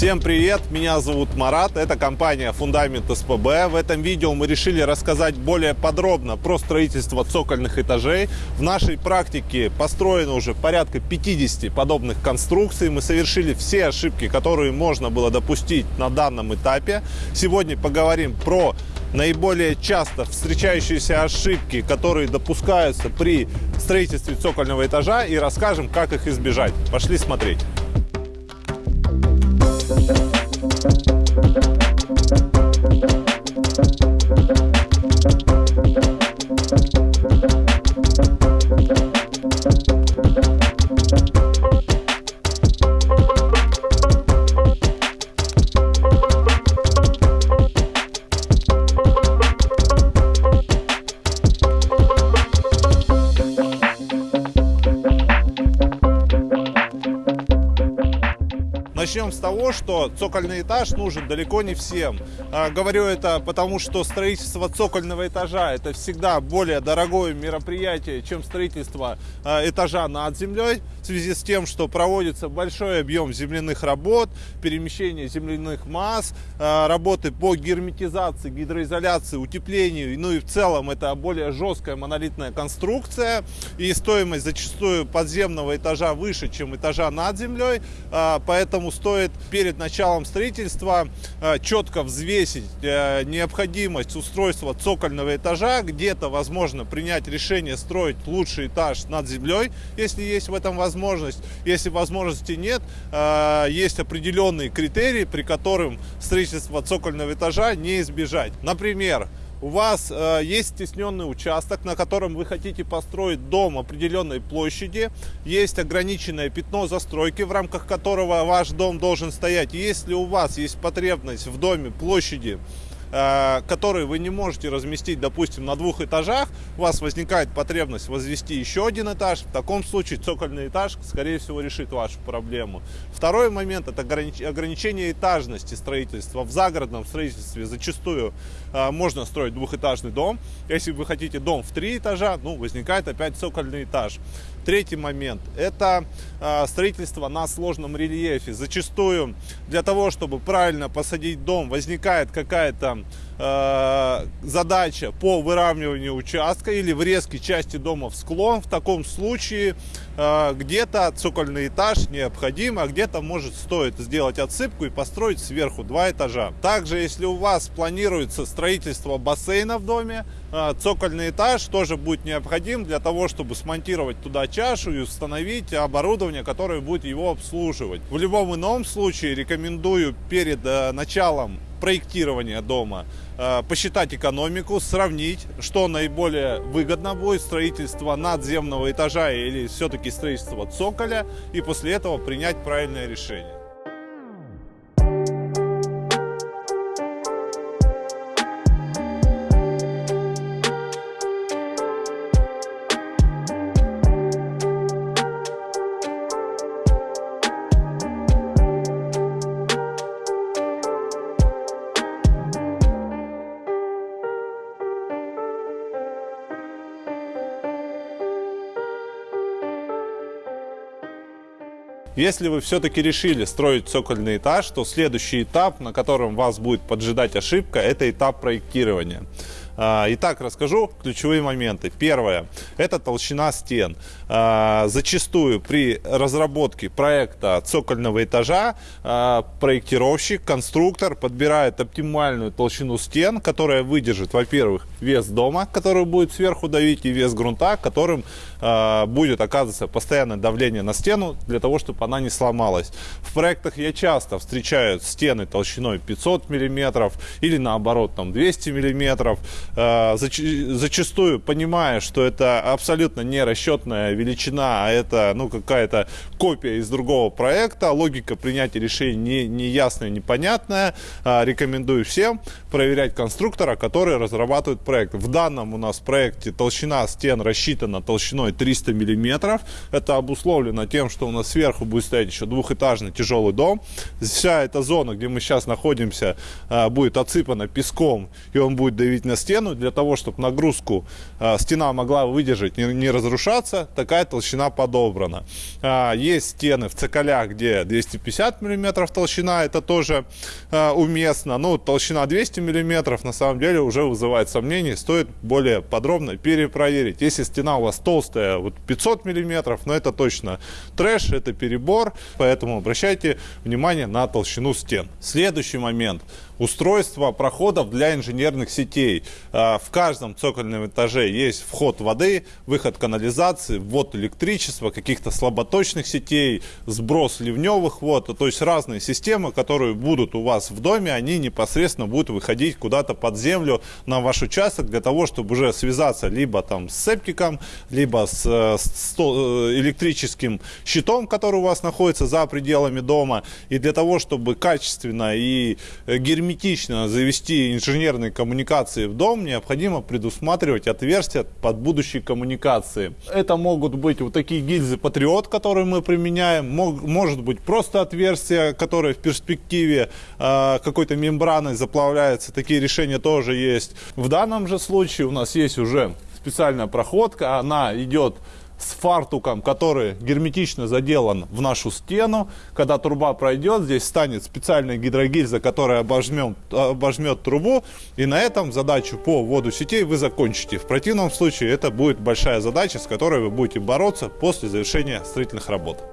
Всем привет, меня зовут Марат, это компания Фундамент СПБ. В этом видео мы решили рассказать более подробно про строительство цокольных этажей. В нашей практике построено уже порядка 50 подобных конструкций. Мы совершили все ошибки, которые можно было допустить на данном этапе. Сегодня поговорим про наиболее часто встречающиеся ошибки, которые допускаются при строительстве цокольного этажа и расскажем, как их избежать. Пошли смотреть. Начнем с того, что цокольный этаж нужен далеко не всем. А, говорю это потому, что строительство цокольного этажа это всегда более дорогое мероприятие, чем строительство а, этажа над землей, в связи с тем, что проводится большой объем земляных работ, перемещение земляных масс, а, работы по герметизации, гидроизоляции, утеплению, ну и в целом это более жесткая монолитная конструкция, и стоимость зачастую подземного этажа выше, чем этажа над землей, поэтому стоит перед началом строительства э, четко взвесить э, необходимость устройства цокольного этажа, где-то возможно принять решение строить лучший этаж над землей, если есть в этом возможность. Если возможности нет, э, есть определенные критерии, при которым строительство цокольного этажа не избежать. Например, у вас э, есть стесненный участок, на котором вы хотите построить дом определенной площади, есть ограниченное пятно застройки, в рамках которого ваш дом должен стоять. Если у вас есть потребность в доме площади Э, которые вы не можете разместить, допустим, на двух этажах, у вас возникает потребность возвести еще один этаж, в таком случае цокольный этаж, скорее всего, решит вашу проблему. Второй момент – это ограничение этажности строительства. В загородном строительстве зачастую э, можно строить двухэтажный дом. Если вы хотите дом в три этажа, ну, возникает опять цокольный этаж. Третий момент – это э, строительство на сложном рельефе. Зачастую для того, чтобы правильно посадить дом, возникает какая-то э, задача по выравниванию участка или врезке части дома в склон. В таком случае э, где-то цокольный этаж необходим, а где-то может стоит сделать отсыпку и построить сверху два этажа. Также, если у вас планируется строительство бассейна в доме, э, цокольный этаж тоже будет необходим для того, чтобы смонтировать туда чашу и установить оборудование, которое будет его обслуживать. В любом ином случае рекомендую перед началом проектирования дома, посчитать экономику, сравнить, что наиболее выгодно будет, строительство надземного этажа или все-таки строительство цоколя, и после этого принять правильное решение. Если вы все-таки решили строить цокольный этаж, то следующий этап, на котором вас будет поджидать ошибка, это этап проектирования. А, итак, расскажу ключевые моменты. Первое – это толщина стен. А, зачастую при разработке проекта цокольного этажа а, проектировщик, конструктор подбирает оптимальную толщину стен, которая выдержит, во-первых, вес дома, который будет сверху давить, и вес грунта, которым будет оказываться постоянное давление на стену для того, чтобы она не сломалась. В проектах я часто встречаю стены толщиной 500 миллиметров или наоборот там 200 миллиметров. Э, зачастую понимая, что это абсолютно не расчетная величина, а это ну, какая-то копия из другого проекта, логика принятия решений не, не ясная, непонятная, э, рекомендую всем проверять конструктора, который разрабатывает проект. В данном у нас проекте толщина стен рассчитана толщиной 300 миллиметров. Это обусловлено тем, что у нас сверху будет стоять еще двухэтажный тяжелый дом. Вся эта зона, где мы сейчас находимся, э, будет отсыпана песком, и он будет давить на стену для того, чтобы нагрузку э, стена могла выдержать, не, разрушаться, такая толщина подобрана. Э, есть стены в цоколях, где 250 мм толщина, это тоже уместно. Ну, толщина 200 мм на самом деле уже вызывает сомнения, стоит более подробно перепроверить. Если стена у вас толстая, вот 500 мм, но это точно трэш, это перебор, поэтому обращайте внимание на толщину стен. Следующий момент – устройство проходов для инженерных сетей. А, в каждом цокольном этаже есть вход воды, выход канализации, ввод электричества, каких-то слаботочных сетей, сброс ливневых вод. То есть разные системы, которые будут у вас в доме, они непосредственно будут выходить куда-то под землю на ваш участок для того, чтобы уже связаться либо там с септиком, либо с, с э, электрическим щитом, который у вас находится за пределами дома. И для того, чтобы качественно и герметично герметично завести инженерные коммуникации в дом, необходимо предусматривать отверстия под будущие коммуникации. Это могут быть вот такие гильзы Патриот, которые мы применяем, Мог, может быть просто отверстия, которые в перспективе э, какой-то мембраной заплавляются. Такие решения тоже есть. В данном же случае у нас есть уже специальная проходка, она идет с фартуком, который герметично заделан в нашу стену. Когда труба пройдет, здесь станет специальная гидрогильза, которая обожмет, обожмет трубу. И на этом задачу по вводу сетей вы закончите. В противном случае это будет большая задача, с которой вы будете бороться после завершения строительных работ.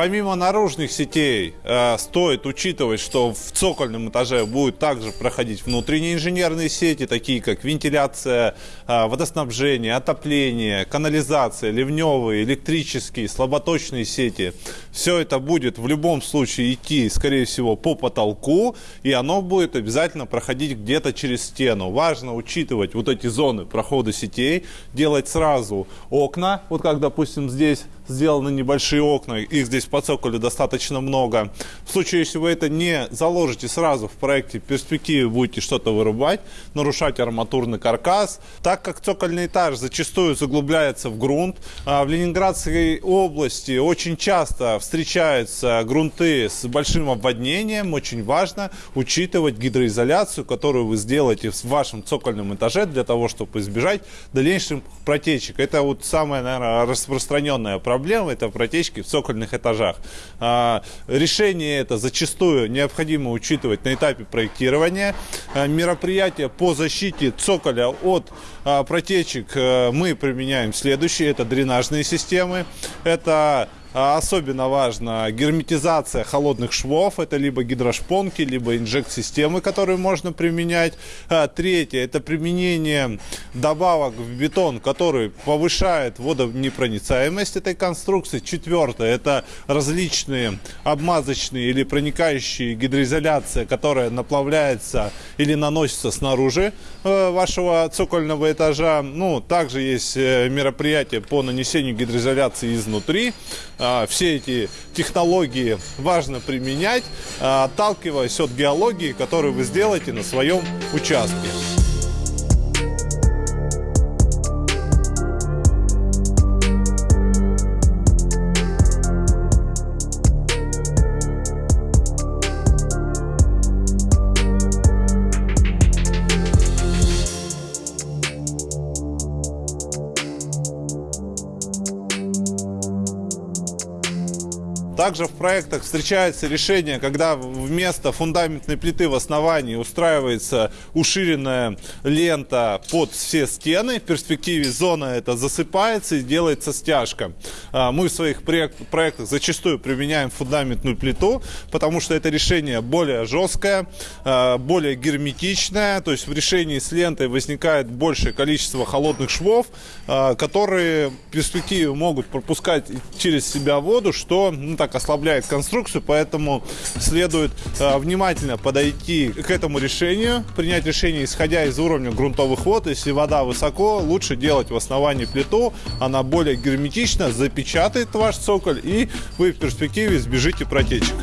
Помимо наружных сетей, э, стоит учитывать, что в цокольном этаже будут также проходить внутренние инженерные сети, такие как вентиляция, э, водоснабжение, отопление, канализация, ливневые, электрические, слаботочные сети. Все это будет в любом случае идти, скорее всего, по потолку, и оно будет обязательно проходить где-то через стену. Важно учитывать вот эти зоны прохода сетей, делать сразу окна, вот как, допустим, здесь сделаны небольшие окна, их здесь по цоколю достаточно много. В случае, если вы это не заложите сразу в проекте, в будете что-то вырубать, нарушать арматурный каркас. Так как цокольный этаж зачастую заглубляется в грунт, а в Ленинградской области очень часто встречаются грунты с большим обводнением, очень важно учитывать гидроизоляцию, которую вы сделаете в вашем цокольном этаже для того, чтобы избежать дальнейших протечек. Это вот самая, наверное, распространенная проблема проблем это протечки в цокольных этажах. А, решение это зачастую необходимо учитывать на этапе проектирования. А, мероприятия по защите цоколя от а, протечек э, мы применяем следующие. Это дренажные системы, это особенно важна герметизация холодных швов. Это либо гидрошпонки, либо инжект-системы, которые можно применять. А третье – это применение добавок в бетон, который повышает водонепроницаемость этой конструкции. Четвертое – это различные обмазочные или проникающие гидроизоляция, которая наплавляется или наносится снаружи э, вашего цокольного этажа. Ну, также есть э, мероприятия по нанесению гидроизоляции изнутри. А, все эти технологии важно применять, а, отталкиваясь от геологии, которую вы сделаете на своем участке. Также в проектах встречается решение, когда вместо фундаментной плиты в основании устраивается уширенная лента под все стены. В перспективе зона это засыпается и делается стяжка. А, мы в своих проектах зачастую применяем фундаментную плиту, потому что это решение более жесткое, а, более герметичное. То есть в решении с лентой возникает большее количество холодных швов, а, которые в перспективе могут пропускать через себя воду, что ну, так так ослабляет конструкцию, поэтому следует э, внимательно подойти к этому решению, принять решение, исходя из уровня грунтовых вод. Если вода высоко, лучше делать в основании плиту, она более герметична, запечатает ваш цоколь, и вы в перспективе избежите протечек.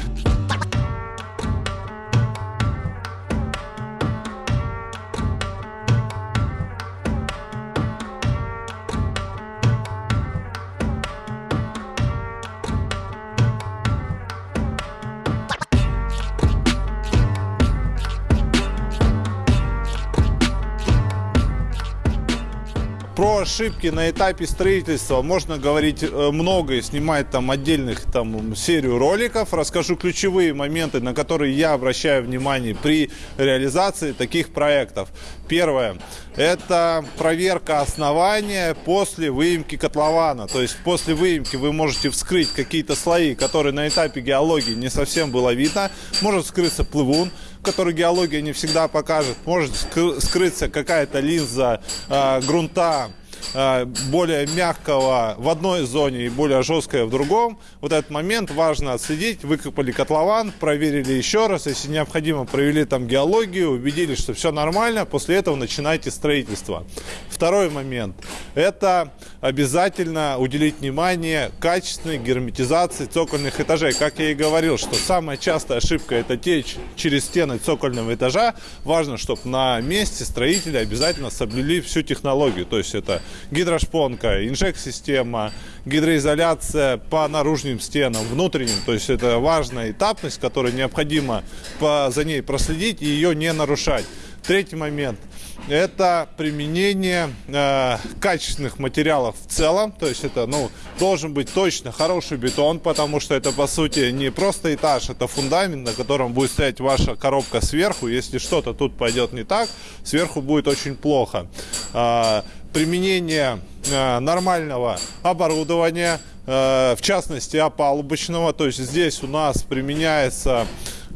Ошибки на этапе строительства можно говорить э, много и снимать там отдельных там серию роликов. Расскажу ключевые моменты, на которые я обращаю внимание при реализации таких проектов. Первое – это проверка основания после выемки котлована. То есть после выемки вы можете вскрыть какие-то слои, которые на этапе геологии не совсем было видно. Может вскрыться плывун, который геология не всегда покажет. Может скрыться какая-то линза э, грунта, более мягкого в одной зоне и более жесткое в другом. Вот этот момент важно отследить. Выкопали котлован, проверили еще раз. Если необходимо, провели там геологию, убедились, что все нормально. После этого начинайте строительство. Второй момент. Это обязательно уделить внимание качественной герметизации цокольных этажей. Как я и говорил, что самая частая ошибка это течь через стены цокольного этажа. Важно, чтобы на месте строители обязательно соблюли всю технологию. То есть это гидрошпонка, инжек-система, гидроизоляция по наружным стенам, внутренним. То есть это важная этапность, которая необходимо по, за ней проследить и ее не нарушать. Третий момент – это применение э, качественных материалов в целом. То есть это ну, должен быть точно хороший бетон, потому что это по сути не просто этаж, это фундамент, на котором будет стоять ваша коробка сверху. Если что-то тут пойдет не так, сверху будет очень плохо. Э, применение э, нормального оборудования, э, в частности опалубочного. То есть здесь у нас применяется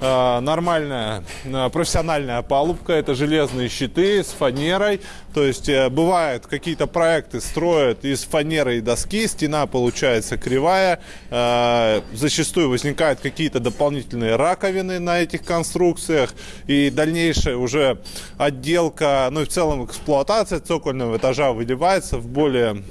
нормальная э, профессиональная палубка, это железные щиты с фанерой, то есть э, бывают какие-то проекты строят из фанеры и доски, стена получается кривая, зачастую возникают какие-то дополнительные раковины на этих конструкциях. И дальнейшая уже отделка, ну и в целом эксплуатация цокольного этажа выливается в более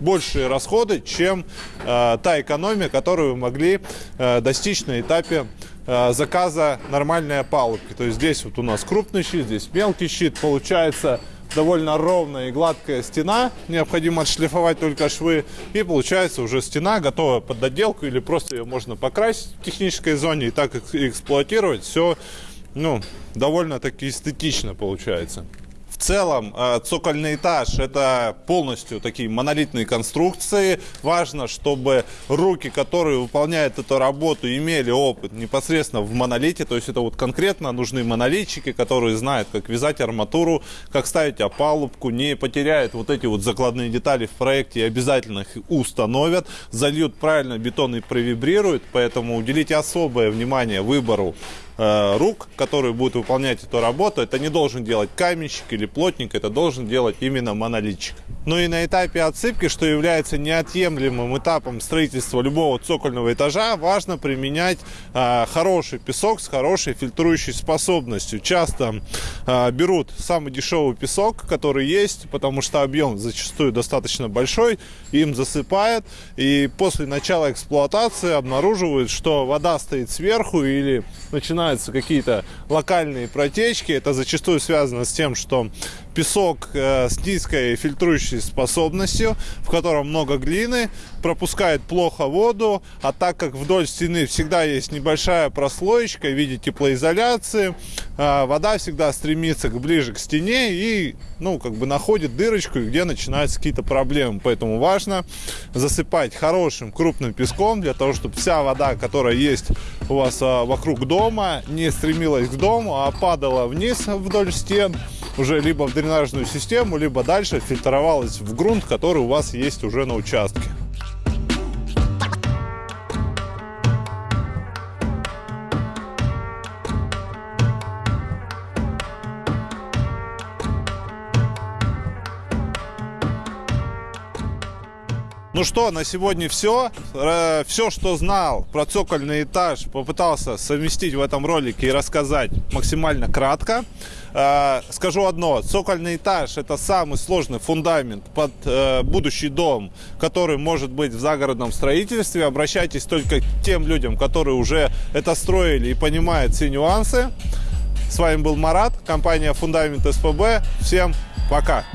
большие расходы, чем та экономия, которую вы могли достичь на этапе Э, заказа нормальной опалубки. То есть здесь вот у нас крупный щит, здесь мелкий щит. Получается довольно ровная и гладкая стена. Необходимо отшлифовать только швы. И получается уже стена готова под отделку или просто ее можно покрасить в технической зоне и так эксплуатировать. Все ну, довольно-таки эстетично получается. В целом э, цокольный этаж это полностью такие монолитные конструкции. Важно, чтобы руки, которые выполняют эту работу, имели опыт непосредственно в монолите. То есть это вот конкретно нужны монолитчики, которые знают, как вязать арматуру, как ставить опалубку, не потеряют вот эти вот закладные детали в проекте и обязательно их установят, зальют правильно бетон и провибрируют. Поэтому уделите особое внимание выбору Э, рук, которые будут выполнять эту работу, это не должен делать каменщик или плотник, это должен делать именно монолитчик. Ну и на этапе отсыпки, что является неотъемлемым этапом строительства любого цокольного этажа, важно применять э, хороший песок с хорошей фильтрующей способностью. Часто э, берут самый дешевый песок, который есть, потому что объем зачастую достаточно большой, им засыпают, и после начала эксплуатации обнаруживают, что вода стоит сверху или начинает начинаются какие-то локальные протечки. Это зачастую связано с тем, что песок э, с низкой фильтрующей способностью, в котором много глины, пропускает плохо воду, а так как вдоль стены всегда есть небольшая прослоечка в виде теплоизоляции, вода всегда стремится к ближе к стене и, ну, как бы находит дырочку, где начинаются какие-то проблемы. Поэтому важно засыпать хорошим крупным песком для того, чтобы вся вода, которая есть у вас э, вокруг дома, не стремилась к дому, а падала вниз вдоль стен уже либо в дренажную систему, либо дальше фильтровалась в грунт, который у вас есть уже на участке. Ну что, на сегодня все. Все, что знал про цокольный этаж, попытался совместить в этом ролике и рассказать максимально кратко. Э, скажу одно, цокольный этаж это самый сложный фундамент под э, будущий дом, который может быть в загородном строительстве. Обращайтесь только к тем людям, которые уже это строили и понимают все нюансы. С вами был Марат, компания Фундамент СПБ. Всем пока!